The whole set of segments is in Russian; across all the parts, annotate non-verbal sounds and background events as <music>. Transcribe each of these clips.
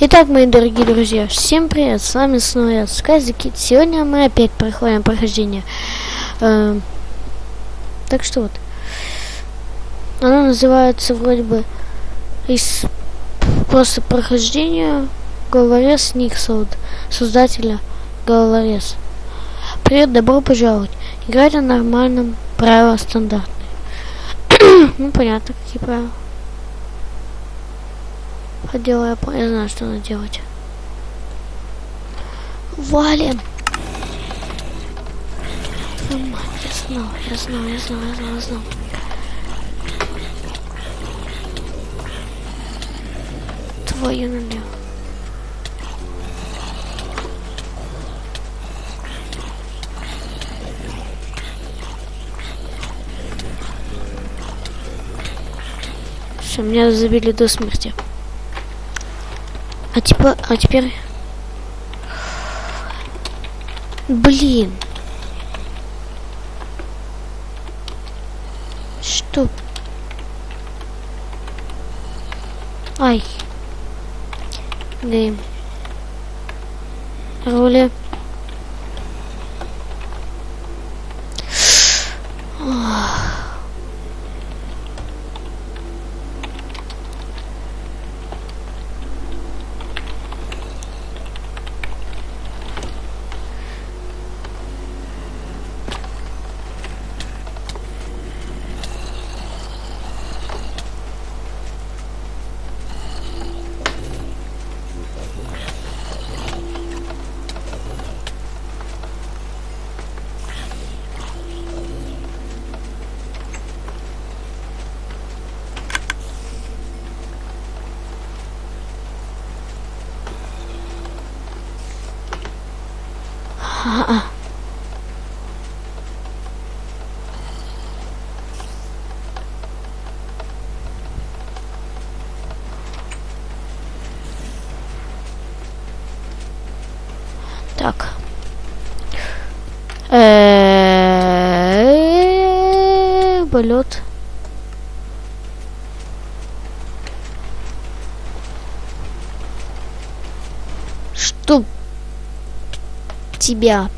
Итак, мои дорогие друзья, всем привет, с вами снова я. Сегодня мы опять проходим прохождение. Э, так что вот. Оно называется вроде бы из просто прохождения Головорез Никсолд, создателя Головорез. Привет, добро пожаловать. Играть на нормальном, правила стандартные. <clears throat> ну, понятно, какие правила. Хотела я, я знаю, что надо делать. Валим! Твою мать, я знал, я знал, я знал, я знал, я знал. Твою налево. Все, меня забили до смерти. А типа, а теперь... Блин. Что? Ай. Гейм. Роли. А. Так. Полет. Что тебя.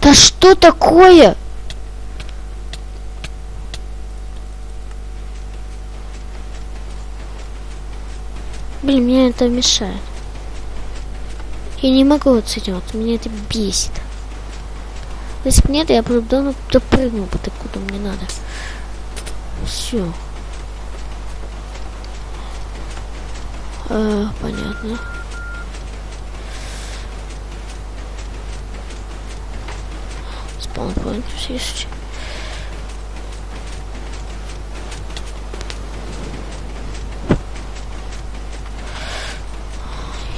Да что такое? Блин, мне это мешает. Я не могу отсюда, меня это бесит. Если бы нет, я бы давно допрыгнул бы куда мне надо. Все. А, понятно. Спаунпоинт есть.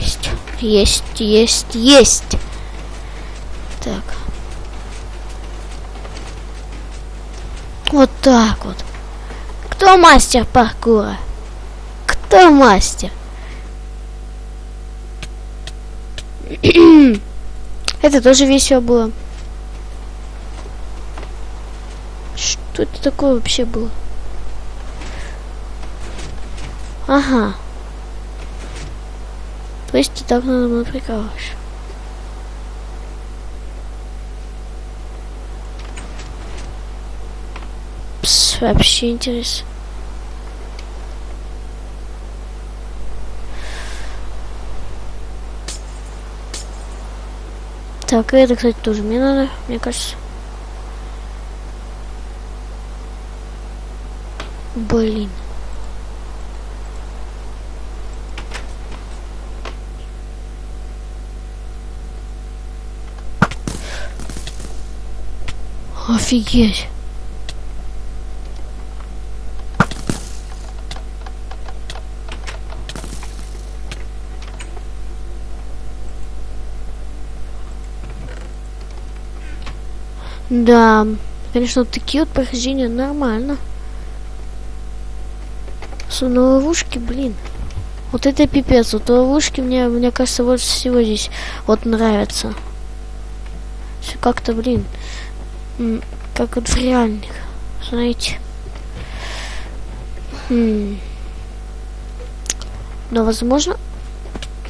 Есть, есть, есть, есть. Так. Вот так вот. Кто мастер паркура? Кто мастер? <clears throat> это тоже весело было. Что это такое вообще было? Ага. То есть ты так надо мной прикалываешь. Вообще интересно. Так, это, кстати, тоже мне надо, мне кажется. Блин. Офигеть. Да, конечно, вот такие вот прохождения нормально. Что на ловушке, блин. Вот это пипец. Вот ловушки мне, мне кажется, больше всего здесь вот нравятся. Все как-то, блин, как вот в реальных, знаете. М. Но возможно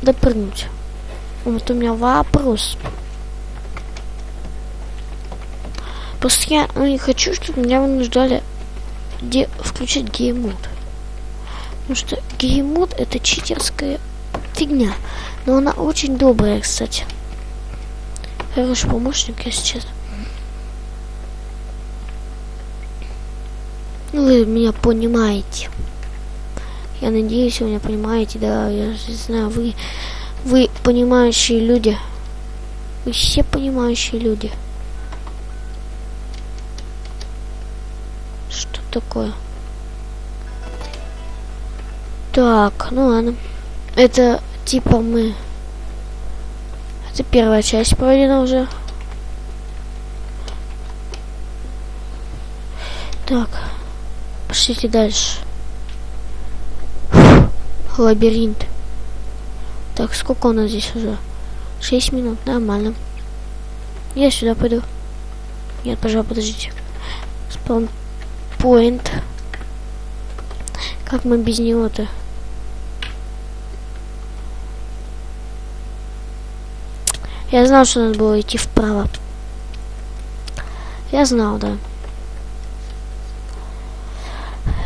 допрыгнуть. Вот у меня вопрос. Просто я ну, не хочу, чтобы меня вынуждали где включить геймод. Потому что геймод это читерская фигня. Но она очень добрая, кстати. Хороший помощник, если честно. Ну, вы меня понимаете. Я надеюсь, вы меня понимаете, да, я не знаю, вы, вы понимающие люди. Вы все понимающие люди. Что такое? Так, ну ладно. Это типа мы... Это первая часть пройдена уже. Так. Пошлите дальше. Лабиринт. Так, сколько у нас здесь уже? 6 минут, нормально. Я сюда пойду. Нет, пожалуй, подождите. Спаун point. Как мы без него-то? Я знал, что надо было идти вправо. Я знал, да.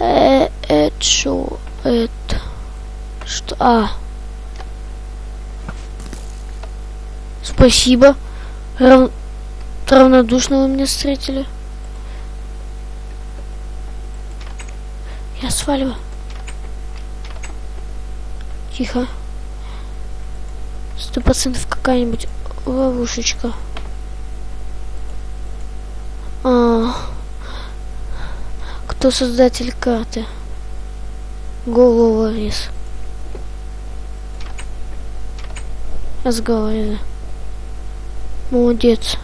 Э, это что? Это... Что? А. Спасибо. Рав... Равнодушно вы меня встретили. Я сваливаю. Тихо. Сто процентов какая-нибудь ловушечка. А, кто создатель карты? Головорез. Разговариваю. Молодец.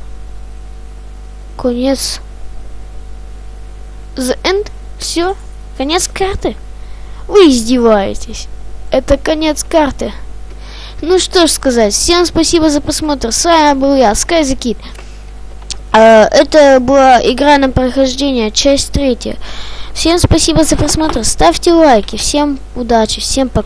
Конец. The end? Все? Конец карты? Вы издеваетесь. Это конец карты. Ну что ж сказать, всем спасибо за просмотр. С вами был я, SkyZKid. Uh, это была игра на прохождение, часть третья. Всем спасибо за просмотр. Ставьте лайки. Всем удачи. Всем пока.